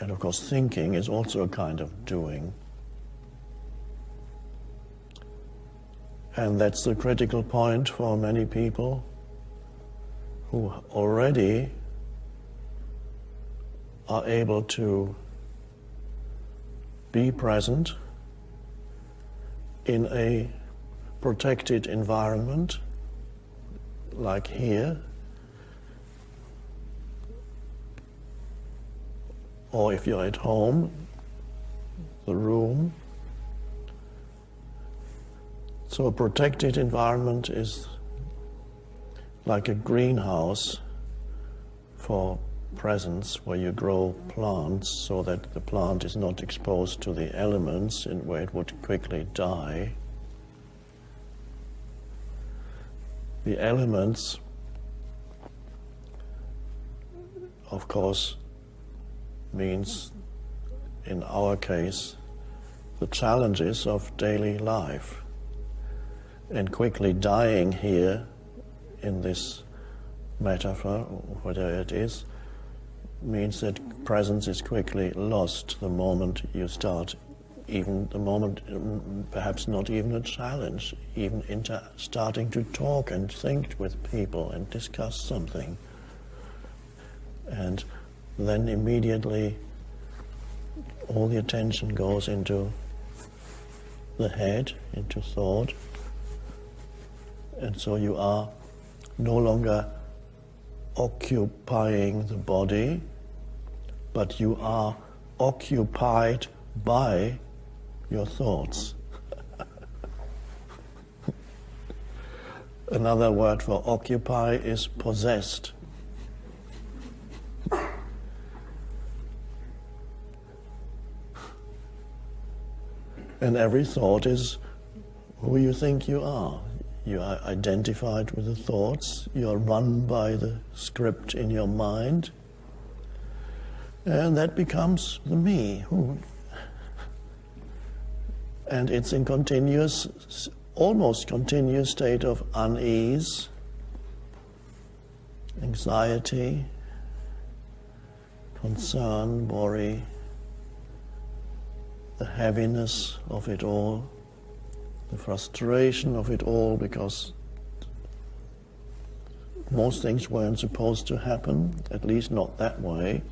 And of course, thinking is also a kind of doing. And that's the critical point for many people who already are able to be present in a protected environment like here or if you're at home the room so a protected environment is like a greenhouse for presence where you grow plants so that the plant is not exposed to the elements in where it would quickly die. The elements, of course, means, in our case, the challenges of daily life. And quickly dying here in this metaphor, whatever it is, means that presence is quickly lost the moment you start, even the moment, perhaps not even a challenge, even into starting to talk and think with people and discuss something. And then immediately all the attention goes into the head, into thought, and so you are no longer occupying the body, but you are occupied by your thoughts. Another word for occupy is possessed. And every thought is who you think you are. You are identified with the thoughts, you are run by the script in your mind, and that becomes the me. And it's in continuous, almost continuous state of unease, anxiety, concern, worry, the heaviness of it all the frustration of it all because most things weren't supposed to happen, at least not that way,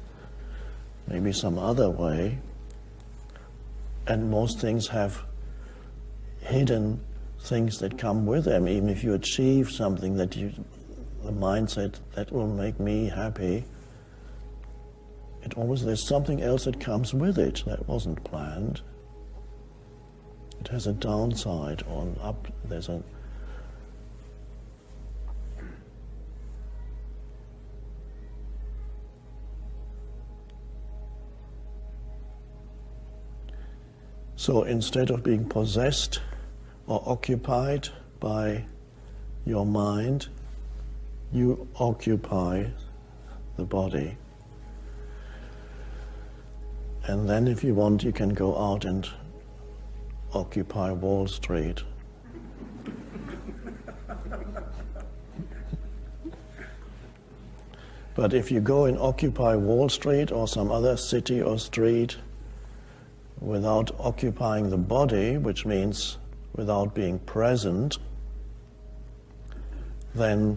maybe some other way. And most things have hidden things that come with them. Even if you achieve something that you, the mindset that will make me happy, it always, there's something else that comes with it that wasn't planned. It has a downside on up, there's a So instead of being possessed or occupied by your mind, you occupy the body. And then if you want, you can go out and Occupy Wall Street. but if you go and occupy Wall Street or some other city or street without occupying the body, which means without being present, then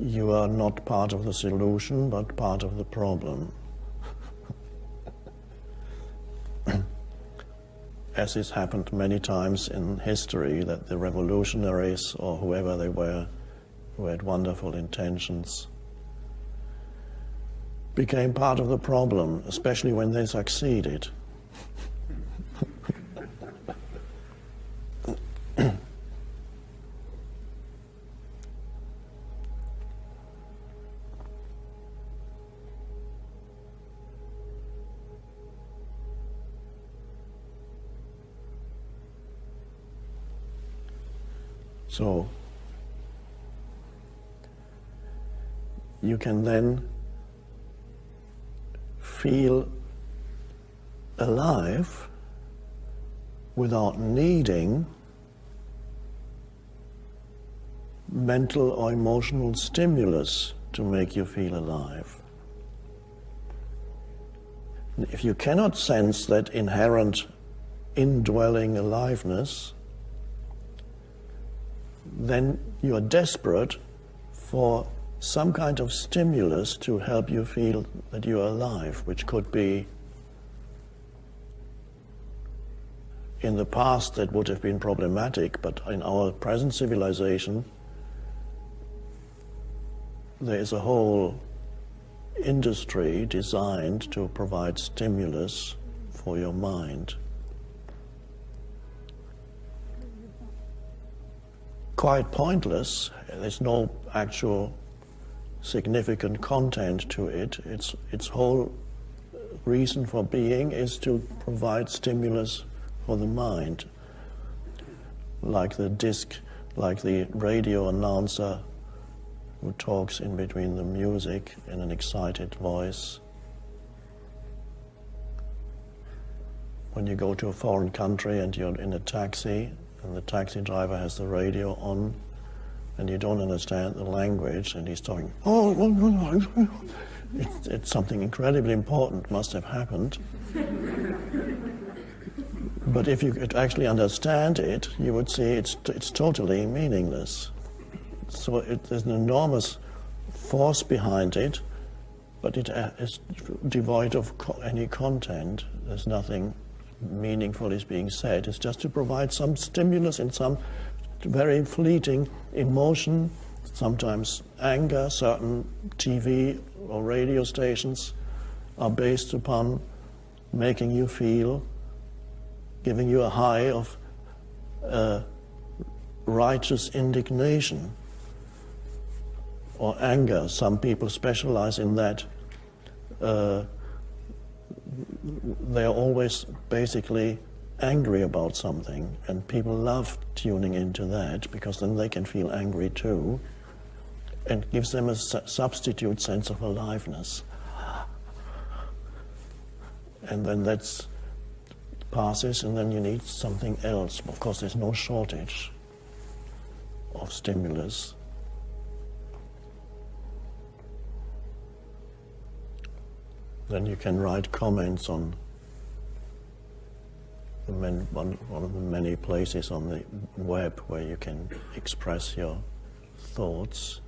you are not part of the solution, but part of the problem. As has happened many times in history, that the revolutionaries or whoever they were, who had wonderful intentions, became part of the problem, especially when they succeeded. So you can then feel alive without needing mental or emotional stimulus to make you feel alive. If you cannot sense that inherent indwelling aliveness, then you are desperate for some kind of stimulus to help you feel that you are alive, which could be in the past that would have been problematic, but in our present civilization, there is a whole industry designed to provide stimulus for your mind. Quite pointless, there's no actual significant content to it. Its, its whole reason for being is to provide stimulus for the mind, like the disc, like the radio announcer who talks in between the music in an excited voice. When you go to a foreign country and you're in a taxi and the taxi driver has the radio on and you don't understand the language and he's talking, oh, it's, it's something incredibly important must have happened. but if you could actually understand it, you would see it's, it's totally meaningless. So it, there's an enormous force behind it, but it uh, devoid of co any content. There's nothing meaningful is being said. It's just to provide some stimulus in some very fleeting emotion, sometimes anger. Certain TV or radio stations are based upon making you feel, giving you a high of uh, righteous indignation or anger. Some people specialize in that. Uh, they're always basically angry about something, and people love tuning into that because then they can feel angry too, and gives them a su substitute sense of aliveness. And then that passes, and then you need something else. Of course, there's no shortage of stimulus. Then you can write comments on one, one of the many places on the web where you can express your thoughts.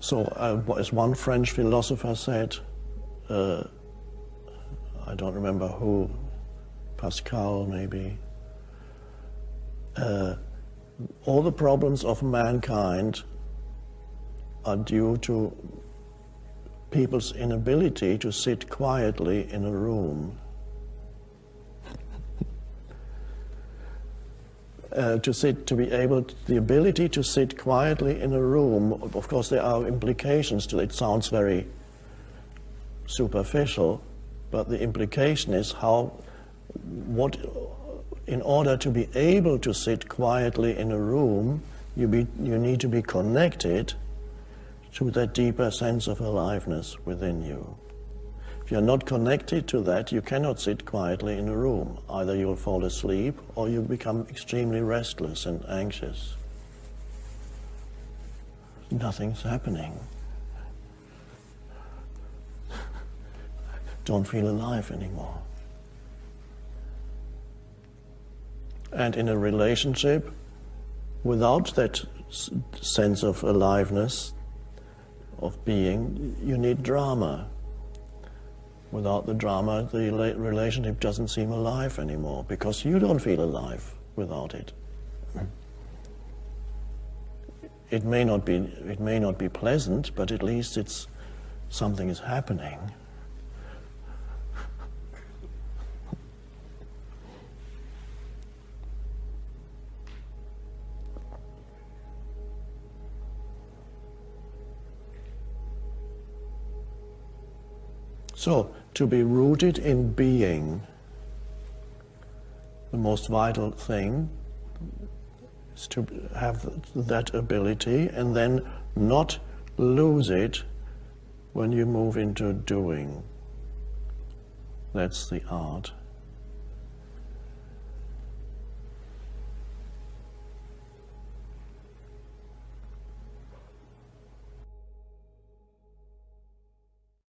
so, uh, as one French philosopher said, uh, I don't remember who, Pascal maybe, uh, all the problems of mankind are due to people's inability to sit quietly in a room. uh, to sit, to be able, to, the ability to sit quietly in a room, of course there are implications to it. It sounds very superficial, but the implication is how, what in order to be able to sit quietly in a room, you, be, you need to be connected to that deeper sense of aliveness within you. If you're not connected to that, you cannot sit quietly in a room. Either you'll fall asleep or you become extremely restless and anxious. Nothing's happening. Don't feel alive anymore. And in a relationship without that sense of aliveness, of being, you need drama. Without the drama, the relationship doesn't seem alive anymore because you don't feel alive without it. It may not be, it may not be pleasant, but at least it's something is happening. So, to be rooted in being, the most vital thing is to have that ability and then not lose it when you move into doing. That's the art.